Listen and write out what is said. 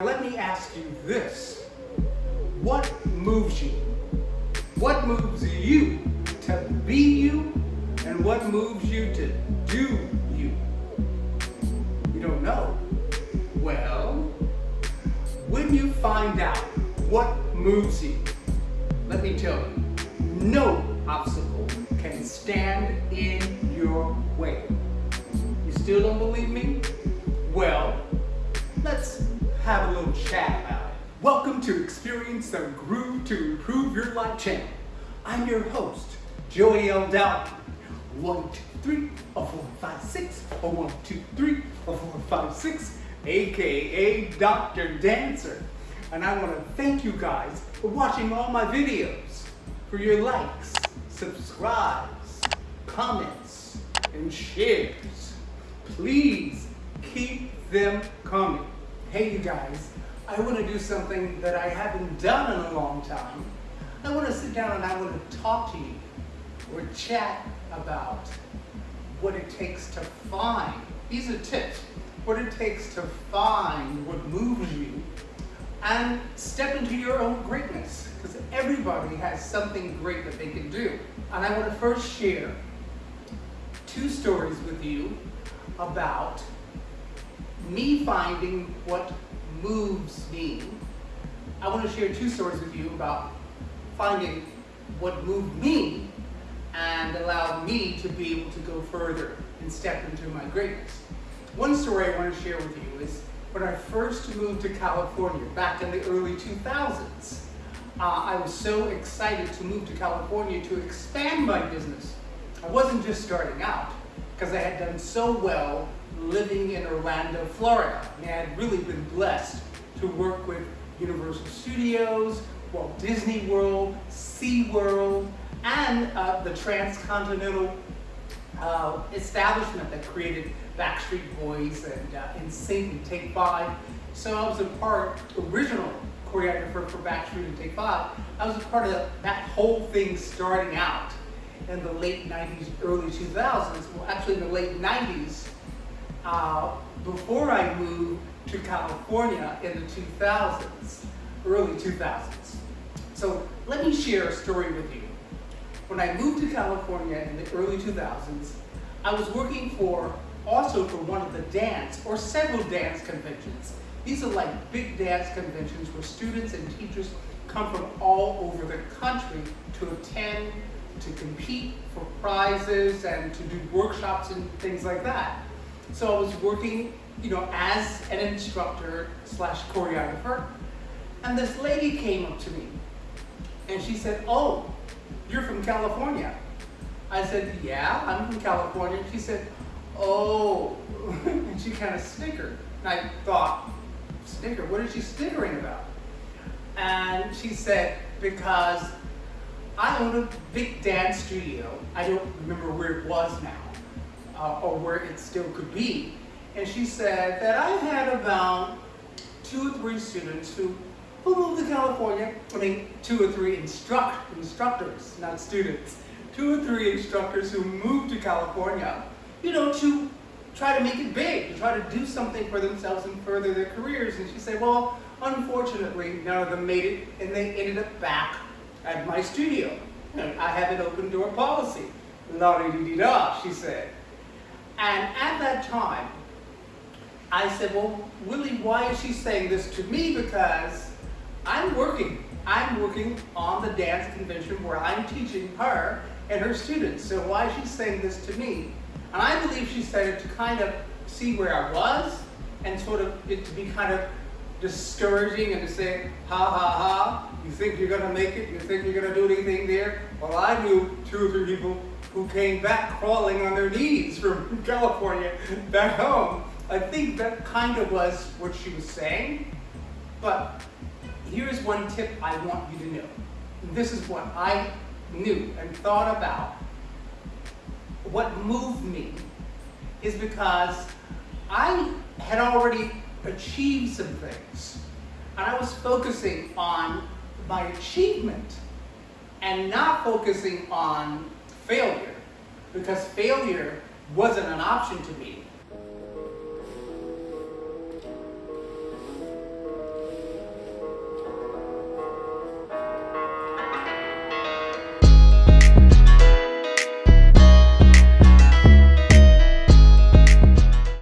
Let me ask you this. What moves you? What moves you to be you? And what moves you to do you? You don't know? Well, when you find out what moves you, let me tell you, no obstacle can stand in your way. You still don't believe me? Well, let's have a little chat about it. Welcome to Experience the Groove to Improve Your Life channel. I'm your host, Joey L. Dowden. One, two, three, or four, five, six, or one, two, three, or four, five, six, aka Dr. Dancer. And I want to thank you guys for watching all my videos, for your likes, subscribes, comments, and shares. Please keep them coming. Hey you guys, I want to do something that I haven't done in a long time. I want to sit down and I want to talk to you or chat about what it takes to find, these are tips, what it takes to find what moves you and step into your own greatness because everybody has something great that they can do. And I want to first share two stories with you about me finding what moves me. I want to share two stories with you about finding what moved me and allowed me to be able to go further and step into my greatness. One story I want to share with you is when I first moved to California back in the early 2000s. Uh, I was so excited to move to California to expand my business. I wasn't just starting out because I had done so well living in Orlando, Florida. Mean, I had really been blessed to work with Universal Studios, Walt Disney World, SeaWorld, and uh, the transcontinental uh, establishment that created Backstreet Boys and uh, and Take Five. So I was a part, original choreographer for Backstreet and Take Five. I was a part of that whole thing starting out in the late 90s, early 2000s. Well, actually in the late 90s, uh, before I moved to California in the 2000s, early 2000s. So let me share a story with you. When I moved to California in the early 2000s, I was working for, also for one of the dance, or several dance conventions. These are like big dance conventions where students and teachers come from all over the country to attend, to compete for prizes, and to do workshops and things like that. So I was working, you know, as an instructor slash choreographer, and this lady came up to me, and she said, oh, you're from California. I said, yeah, I'm from California. She said, oh, and she kind of snickered. And I thought, snicker, what is she snickering about? And she said, because I own a big dance studio. I don't remember where it was now uh, or where it still could be. And she said that I had about two or three students who, who moved to California, I mean two or three instruct, instructors, not students, two or three instructors who moved to California, you know, to try to make it big, to try to do something for themselves and further their careers. And she said, well, unfortunately, none of them made it, and they ended up back at my studio. I have an open door policy. La-di-di-da, she said. And at that time, I said, well, Willie, why is she saying this to me? Because I'm working. I'm working on the dance convention where I'm teaching her and her students. So why is she saying this to me? And I believe she said it to kind of see where I was and sort of it to be kind of discouraging and to say, ha ha ha, you think you're gonna make it? You think you're gonna do anything there? Well, I knew two or three people who came back crawling on their knees from California back home. I think that kind of was what she was saying. But here's one tip I want you to know. This is what I knew and thought about. What moved me is because I had already achieved some things. And I was focusing on my achievement and not focusing on failure because failure wasn't an option to me.